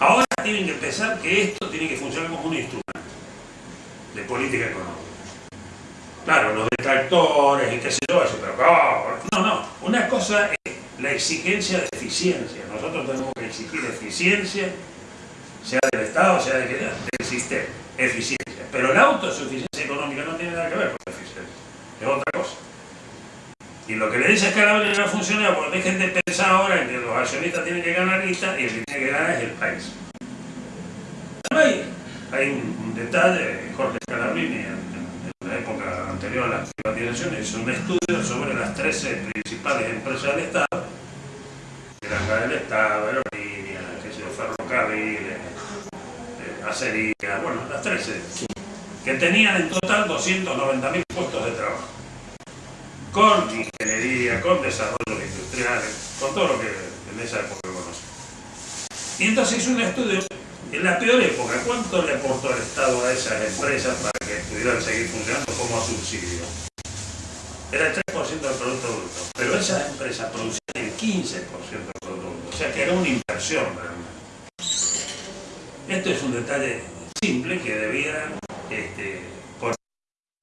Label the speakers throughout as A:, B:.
A: Ahora tienen que pensar que esto tiene que funcionar como un instrumento de política económica. Claro, los detractores y qué sé yo, pero no, no, una cosa es la exigencia de eficiencia. Nosotros tenemos que exigir eficiencia, sea del Estado, sea de que del sistema, eficiencia. Pero la autosuficiencia económica no tiene nada que ver con la eficiencia, es otra cosa. Y lo que le dice a Calabria no funciona porque dejen de pensar ahora en que los accionistas tienen que ganar guita y el que tiene que ganar es el país. Hay, hay un, detalle, Jorge Calabrini en, la época anterior a las privatizaciones hizo un estudio sobre las 13 principales empresas del Estado, Granja del Estado, Aerolínea, qué sé yo, ferrocarriles, eh, acería, bueno, las 13, que tenían en total 290.000 puestos de trabajo con desarrollos industriales, con todo lo que en esa época conoce. Y entonces hizo un estudio en la peor época, ¿cuánto le aportó el Estado a esas empresas para que pudieran seguir funcionando como subsidio? Era el 3% del Producto Bruto, pero esas empresas producían el 15% del Producto Bruto, o sea que era una inversión realmente. Esto es un detalle simple que debieran este, poner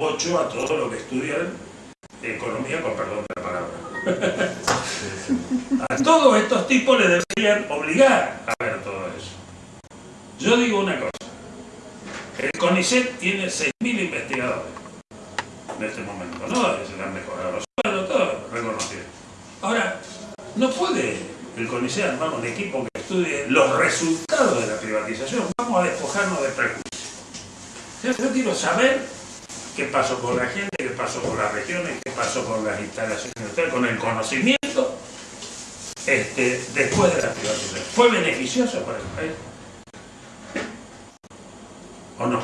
A: 8 a todo lo que estudian economía, con perdón de la palabra. A todos estos tipos le deberían obligar a ver todo eso. Yo digo una cosa, el CONICET tiene 6.000 investigadores en este momento, no se le han mejorado los sueldos, todo reconocido. Ahora, no puede el CONICET armar un equipo que estudie los resultados de la privatización, vamos a despojarnos de prejuicios. Yo quiero saber qué pasó con la gente, pasó con las regiones, qué pasó con las instalaciones con el conocimiento este, después de la privatización. ¿Fue beneficioso para el país? ¿O no?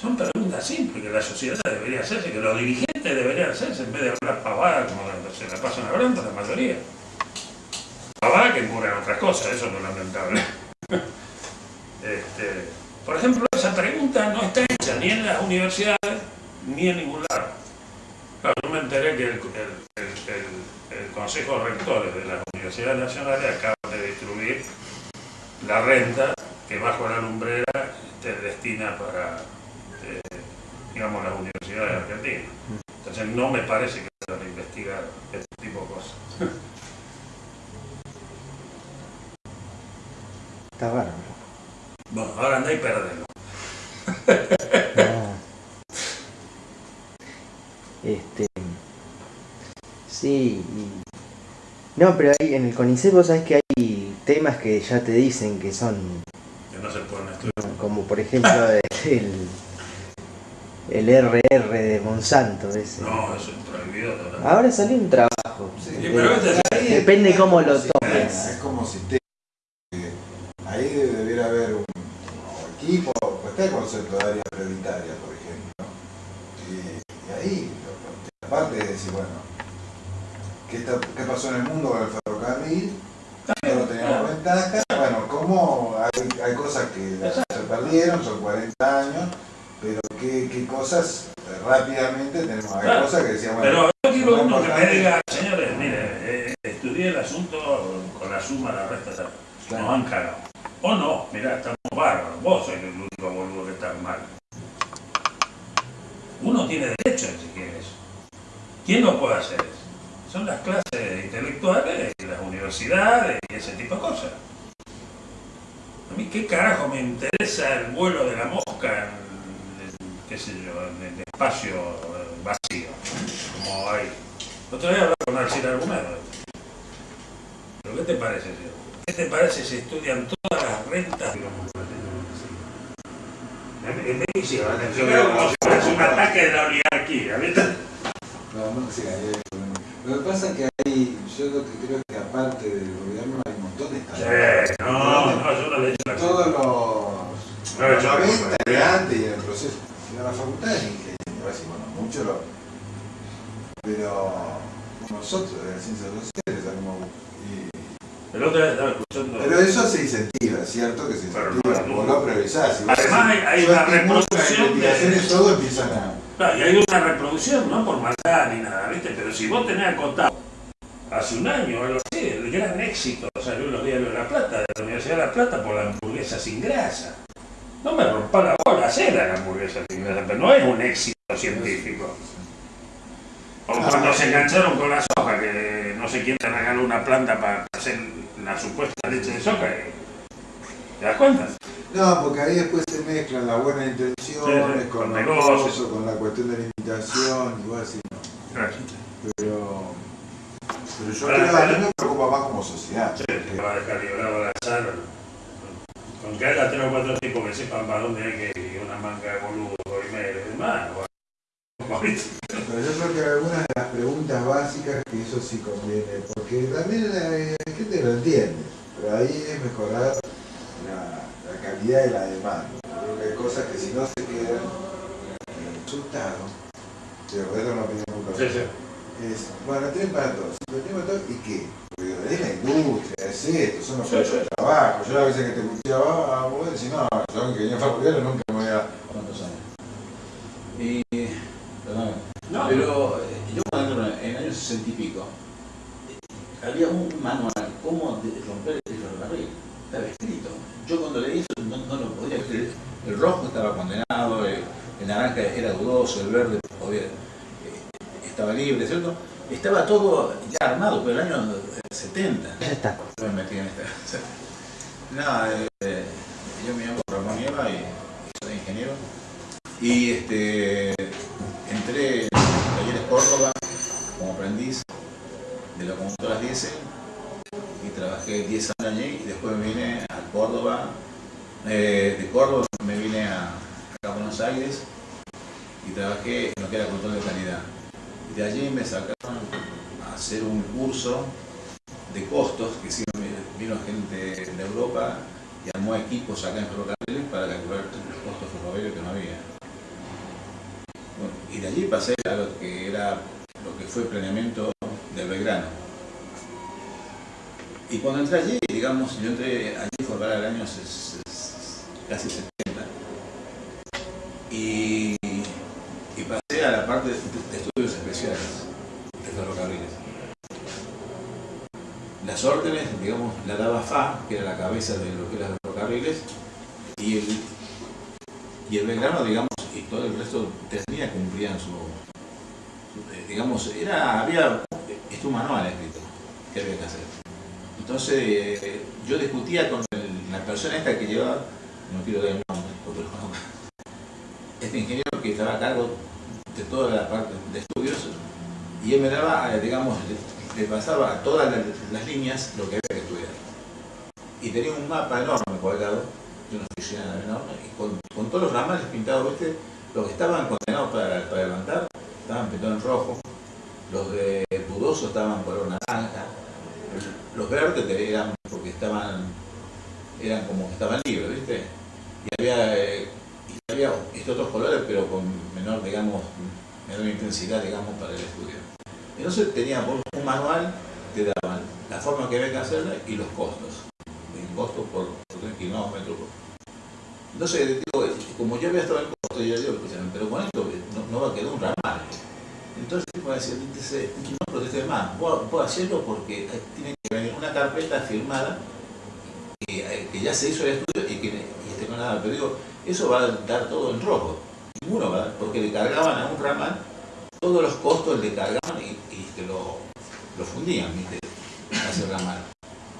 A: Son preguntas simples que la sociedad debería hacerse, que los dirigentes deberían hacerse en vez de hablar pavada como se la pasan hablando la mayoría. Pavada que encubren otras cosas, eso no es lamentable. Este, por ejemplo, esa pregunta no está hecha ni en las universidades ni en ningún lado. Claro, yo me enteré que el, Consejo de Rectores de las Universidades Nacionales acaba de distribuir la renta que bajo la lumbrera se destina para, eh, digamos, las universidades argentinas. Entonces no me parece que se a investigar este tipo de cosas.
B: Está bueno.
A: Bueno, ahora anda y perdelo.
B: Este. Sí. No, pero ahí en el CONICET vos sabés que hay temas que ya te dicen que son.
A: Que no se pueden estudiar.
B: Como por ejemplo el, el RR de Monsanto. Ese.
A: No, eso es prohibido.
B: Ahora salió un trabajo.
A: Sí, pero este
B: Depende cómo lo tomes.
C: Es como si te ahí debiera haber un equipo, pues está el concepto de área prioritaria, por ejemplo. Y, ahí, aparte de decir, bueno, ¿qué, ¿qué, pasó en el mundo con el ferrocarril? No teníamos ventaja. Bueno, ¿cómo hay, hay cosas que se perdieron, son 40 años, pero qué, qué cosas rápidamente tenemos, hay cosas que decíamos,
A: bueno, Pero yo quiero uno que me diga, señores, mire, eh, estudié el asunto con la suma, la resta, nos han cagado. O no, mirá, estamos bárbaros, vos sois el único boludo que está mal. Uno tiene derecho a exigir eso. ¿Quién no puede hacer? Son las clases intelectuales y las universidades y ese tipo de cosas. A mí qué carajo me interesa el vuelo de la mosca en, qué sé yo, en el espacio vacío, como hay. Otra vez hablaba con Alcina Argumento. ¿Pero qué te parece, tío? ¿Qué te parece si estudian todas las rentas en México, fuese un ataque de la oligarquía, ¿viste?
C: No, no, sí, hay problema. Lo que pasa es que hay, yo lo que creo es que aparte del gobierno hay un montón de
A: estados. Sí, no, no, yo no le he hecho la
C: Todos los, no, los 90 de antes y el proceso. Y la facultad de ingeniería, bueno, mucho lo... Pero nosotros de las ciencias sociales salimos pero eso se incentiva, ¿cierto? Que se incentiva, no, vos lo priorizás.
A: Además hay, hay una reproducción
C: de... todo empiezan a...
A: Claro, y hay una reproducción, no por maldad ni nada, ¿viste? Pero si vos tenés acotado hace un año o algo así, el gran éxito, salió en los diarios de La Plata, de la Universidad de La Plata, por la hamburguesa sin grasa. No me rompa la bola, hacer la hamburguesa sin grasa, pero no es un éxito científico. O cuando se engancharon con la soja, que no sé quién te regaló una planta para hacer la supuesta leche de soja. ¿Te das cuenta?
C: No, porque ahí después se mezclan las buenas intenciones
A: Sí, sí,
C: con
A: con
C: los
A: negocios.
C: cosas, con la cuestión de la imitación, igual así no. Pero, pero yo creo, a mí me preocupa más como sociedad.
A: Sí, que va a dejar librado al azar. Con que haya tres o cuatro tipos que sepan para dónde hay que ir, una manga de boludo, primero y demás.
C: Pero yo creo que algunas de las preguntas básicas que eso sí conviene, porque también la, la gente lo entiende, pero ahí es mejorar calidad de la demanda. Creo que hay cosas que si no se quedan en el resultado, pero esto es una opinión muy
A: Sí,
C: personal.
A: sí.
C: Es, bueno, tienen para todos, tienen para todos, ¿y qué? Porque es la industria, es esto, son los
A: Sí,
C: puestos
A: sí.
C: de trabajo. Yo a veces que te escuchaba, ah, vos decís, no, yo que venía familiar nunca me voy a...
D: ¿Cuántos años? Y, perdón,
A: No,
D: pero eh, yo cuando en el año 60 y pico, eh, había un manual, cómo romper el ferrocarril, estaba escrito. Yo cuando leí eso no, no lo podía creer. El rojo estaba condenado, el, el naranja el verde eh, estaba libre, ¿cierto? Estaba todo ya armado, pero el año eh, 70.
B: Ya está.
D: Yo me metí en esta. Nada, eh, yo me llamo Ramón Nieva y, soy ingeniero. Y este, entré en Talleres Córdoba como aprendiz de locomotoras diésel y trabajé 10 años allí y después me vine a Córdoba. Eh, de Córdoba me vine a, acá a Buenos Aires y trabajé en lo que era control de calidad. De allí me sacaron a hacer un curso de costos que hicieron, vino gente de Europa y armó equipos acá en ferrocarriles para calcular los costos ferroviarios que no había. Y de allí pasé a lo que era lo que fue planeamiento del Belgrano. Y cuando entré allí, digamos, yo entré allí fue para el año casi 70. Y, parte de, estudios especiales de ferrocarriles. Las órdenes, digamos, la daba FA, que era la cabeza de lo que eran los ferrocarriles, y el, y el Belgrano, digamos, y todo el resto tenía cumplían su, eh, digamos, era, había un manual escrito que había que hacer. Entonces, eh, yo discutía con el- la persona esta que llevaba, no quiero dar el nombre, porque este ingeniero que estaba a cargo de toda la parte de estudios, y él me daba, digamos, le, pasaba a todas las, líneas lo que había que estudiar. Y tenía un mapa enorme colgado, de una oficina enorme, y con, todos los ramales pintados, ¿viste? Los que estaban condenados para, levantar estaban pintados en rojo, los de dudoso estaban color naranja, los verdes eran porque estaban, eran como que estaban libres, ¿viste? Y había, eh, y había estos otros colores, pero con menor, digamos, menor intensidad, digamos, para el estudio. Entonces teníamos un manual, te daban la forma que había que hacerla y los costos. El costo por, por kilómetro. Entonces, digo, como yo había estado en costo, yo digo, escúchame, pero con esto no, no va a quedar un ramal. Entonces, dice, no protestes más, vos hacelo porque tiene que venir una carpeta firmada que, eh, que ya se hizo el estudio y que y con nada. Pero digo, eso va a dar todo en rojo. Ninguno dar, porque le cargaban a un ramal, todos los costos le cargaban y, te lo, fundían, ¿viste? A ese ramal.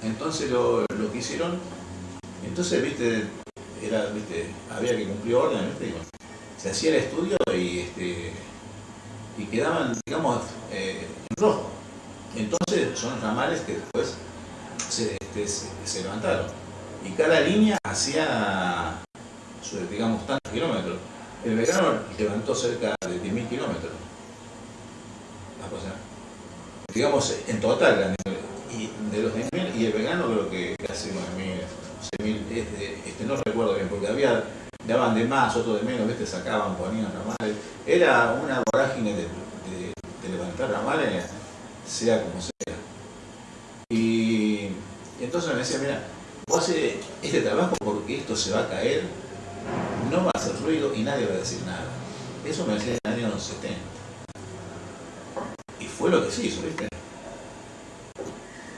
D: Entonces lo, lo que hicieron, entonces, viste, era, viste, había que cumplir orden, viste, se hacía el estudio y este y quedaban, digamos, eh, en rojo. Entonces son ramales que después se, este, se, se levantaron. Y cada línea hacía, digamos, tantos kilómetros. El verano levantó cerca de 10.000 kilómetros. Digamos, en total, de los 10.000, y el vegano creo que casi 9.000, 6.000, este, este, no recuerdo bien, porque había, daban de más, otros de menos, ¿viste? sacaban, ponían ramales. Era una vorágine de, de- de levantar ramales, sea como sea. Y, y entonces me decía, mira, vos haces este trabajo porque esto se va a caer, no va a hacer ruido y nadie va a decir nada. Eso me decía en el año 70. Y fue lo que se hizo, ¿viste?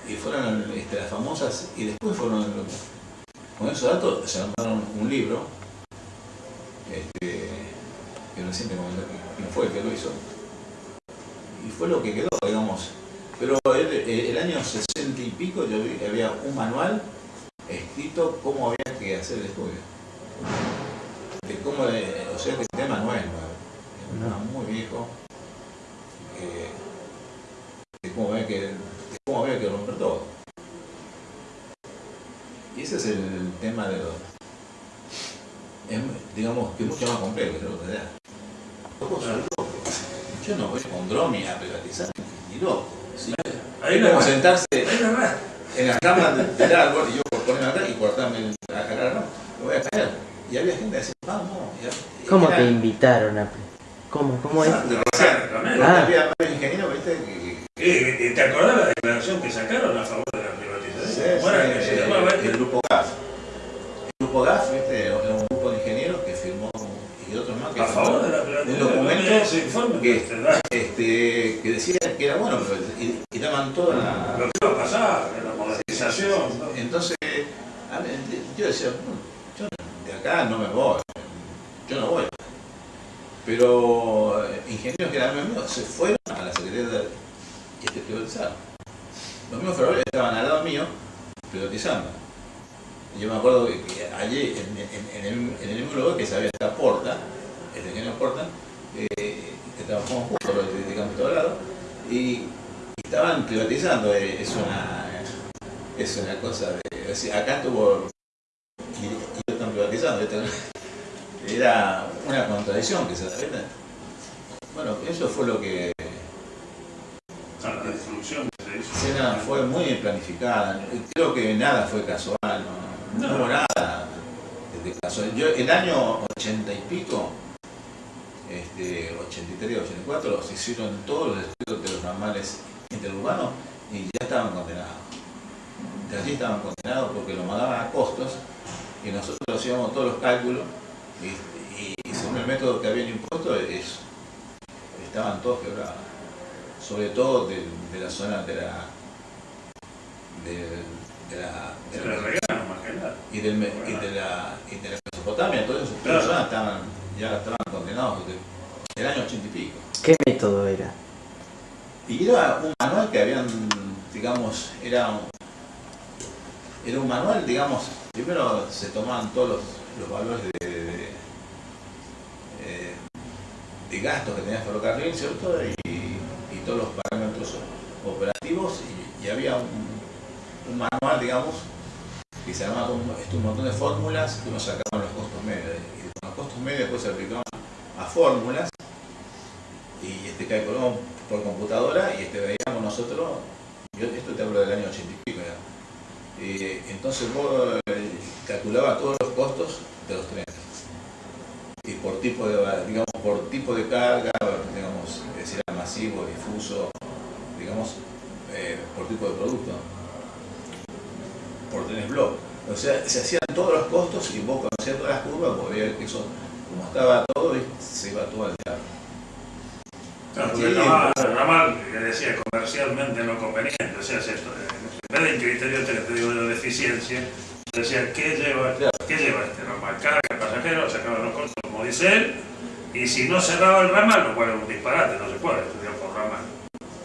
D: Y fueron este, las famosas, y después fueron, con esos datos se armaron un libro, este, que recién te comenté no fue el que lo hizo, y fue lo que quedó, digamos. Pero el, el año 60 y pico yo vi que había un manual escrito cómo había que hacer el estudio. De cómo, eh, o sea, que el tema no es nuevo, es un tema muy viejo, eh, de cómo había que, de cómo había que romper todo. Y ese es el tema de los... Es, digamos que es mucho más complejo que lo que da. Yo no voy con Dromi a privatizar, ni loco. ¿sí?
A: Ahí
D: Es como
A: va.
D: sentarse en la cama de- del árbol y yo por ponerme acá y cortarme la rama, me voy a caer. Y había gente que decía, vamos.
B: ¿Cómo
D: era-
B: te invitaron a... ¿Cómo? ¿Cómo es?
A: De Rosario.
B: Ah.
D: Había viste,
A: Eh, ¿Te acordás la declaración que sacaron a favor de la privatización?
D: Sí,
A: ¿Cómo era
D: sí,
A: se
D: el,
A: llamaba
D: el
A: este?
D: grupo GAF. El grupo GAF, viste, era un grupo de ingenieros que firmó, y otros más que
A: A favor de la
D: un
A: privatización.
D: documento
A: Ese informe
D: que- este, que decía que era bueno, pero y, y daban toda la,
A: lo que iba a pasar, la modernización. ¿no?
D: Entonces, a ver, yo decía, "Bueno, yo de acá no me voy. Pero eh, ingenieros que eran amigos se fueron a la Secretaría y este privatizaron. Los mismos ferroviarios estaban al lado mío privatizando. Yo me acuerdo que, que allí, en, el, mismo lugar que sabía esta Porta, el ingeniero Porta, eh, trabajamos juntos, lo dedicamos a todo lado, y, y estaban privatizando. eh, es una es una cosa de. es acá estuvo. Y, están privatizando. Era una contradicción que se da. Bueno, eso fue lo que.
A: La destrucción que se hizo.
D: Escena fue muy planificada. Creo que nada fue casual. No, no
A: No.
D: hubo nada de casual. Yo, el año 80 y pico, este, 83, 84, se hicieron todos los estudios de los ramales interurbanos y ya estaban condenados. De allí estaban condenados porque lo mandaban a costos y nosotros hacíamos todos los cálculos y, según el método que habían impuesto es, estaban todos quebrados. Sobre todo de, de la zona de la de, de la, de la-
A: más que nada.
D: y, del, y de la y de la Mesopotamia, todas esas
A: Claro.
D: personas estaban, ya estaban condenados desde el año 80 y pico.
B: ¿Qué método era?
D: Y era un manual que habían, digamos, era un, era un manual, digamos, primero se tomaban todos los, los valores de, eh, de gastos que tenía ferrocarril, ¿cierto? Y, todos los parámetros operativos y, y había un, manual, digamos, que se llamaba un montón de fórmulas que uno sacaban los costos medios. Y los costos medios después se aplicaban a fórmulas y este calculamos por computadora y este veíamos nosotros, yo esto te hablo del año 80 y pico ya. Eh, entonces vos eh, calculabas todos los costos de los trenes. Y por tipo de, digamos, por tipo de carga, digamos, si era masivo, difuso, digamos, eh, por tipo de producto, por trenes blog. O sea, se hacían todos los costos y vos conocías todas las curvas, vos veías que eso, como estaba todo, y se iba todo al diablo.
A: Claro, porque el ramal, que decía comercialmente no conveniente, o sea, si esto, eh, en vez de criterio te, te digo de eficiencia, decía, ¿qué lleva,
D: Claro.
A: ¿qué lleva este ramal? Carga, pasajero, sacaban los costos, como dice él, y si no cerraba el ramal, lo cual es un disparate, no se puede estudiar por ramal.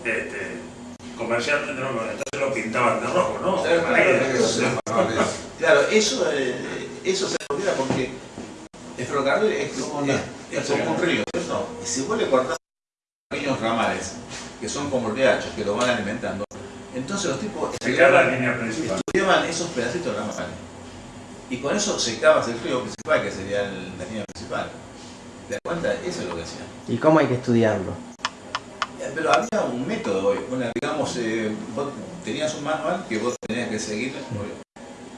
A: Este, comercialmente no, entonces lo pintaban de rojo, ¿no?
D: Claro, eso, eh, eso se olvida porque el ferrocarril es, como- es, es como un río, ¿cierto? Y si vos le cortás pequeños ramales, que son como riachos, que lo van alimentando, entonces los tipos
A: la
D: estudiaban,
A: línea principal.
D: estudiaban esos pedacitos de ramales. Y con eso secabas el río principal, que sería el- la línea principal. ¿Te das cuenta? Eso es lo que hacían.
B: ¿Y cómo hay que estudiarlo?
D: Eh, Pero había un método, una, digamos, eh, vos tenías un manual que vos tenías que seguir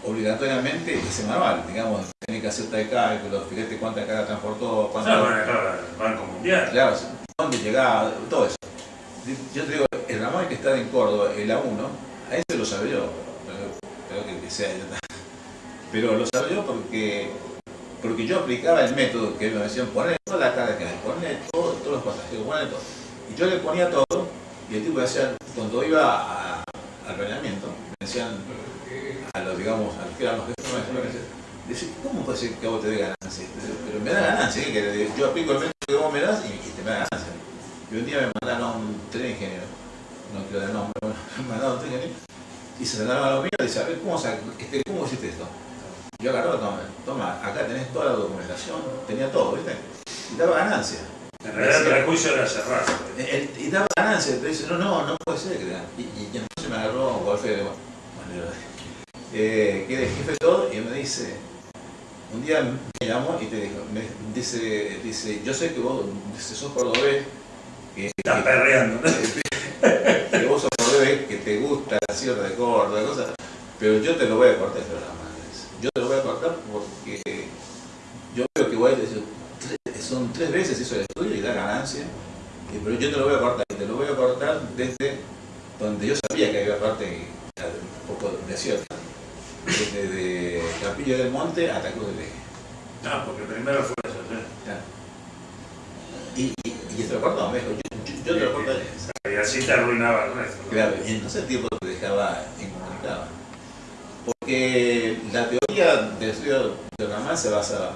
D: obligatoriamente ese manual, digamos, tenías que hacer tal cálculo, fíjate cuánta carga transportó, cuánta,
A: Claro, bueno, claro, el Banco Mundial.
D: claro, dónde llegaba, todo eso. Yo te digo, el ramal que está en Córdoba, el A1, a ese lo sabía yo, pero que, sea, pero lo sabía yo porque, porque yo aplicaba el método que me decían, poner toda la carga que hay, poner todo, todos los pasajeros, poner todo. Y yo le ponía todo, y el tipo decía, cuando iba al planeamiento, me decían a los, digamos, a los que eran los jefes nuestros, Dice, ¿cómo puede ser que a vos te dé ganancia? Pero me da ganancia, yo aplico el método que vos me das y, y te me da ganancia. Y un día me mandaron tres ingenieros, no quiero dar nombre, bueno, me mandaron tres ingenieros, y se sentaron a lo mío y dice, a ver, ¿cómo, este, ¿cómo hiciste esto? Yo agarraba, toma, toma, acá tenés toda la documentación, tenía todo, ¿viste? Y daba ganancia.
A: En realidad el prejuicio era cerrar.
D: Él- y daba ganancia, te dice, no, no, no puede ser y, y, y entonces me agarró Wolfe de bueno, eh, que era el jefe de todo, y me dice, un día me llamó y te dijo, me dice, dice, yo sé que vos dice, sos cordobés,
A: Estás perreando,
D: que, vos sos cordobés, que te gusta la sierra de Córdoba, cosas, pero yo te lo voy a cortar programa. Yo te lo voy a cortar porque yo veo que tres- son tres veces hizo el estudio y da ganancia, pero yo te lo voy a cortar, y te lo voy a cortar desde donde yo sabía que había parte un poco desierta, desde de Capilla del Monte hasta Cruz del Eje.
A: No, porque primero fue eso, ¿sí?
D: Ya. Y, y, y esto lo cortó, me dijo, yo, yo- yo te lo cortaré.
A: Y así te arruinaba el resto.
D: Claro, y entonces el tiempo te dejaba incomunicado. Porque la teoría del estudio de Ramán se basa